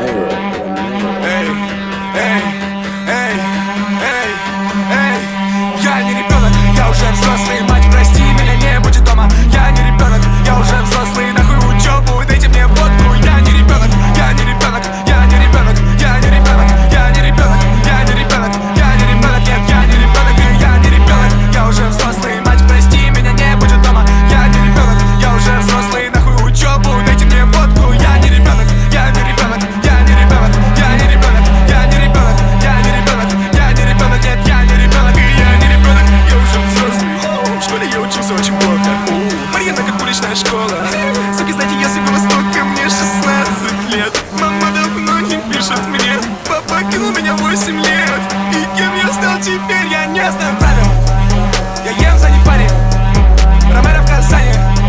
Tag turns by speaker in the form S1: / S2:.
S1: Hey,
S2: hey. все очень плохо. Марьета как уличная школа. Суки, знаете, если было столько, мне 16 лет. Мама давно не пишет мне. Папа кинул меня 8 лет. И кем я стал теперь, я не знаю. Правил Я ем за парень. Ромеро в Казани.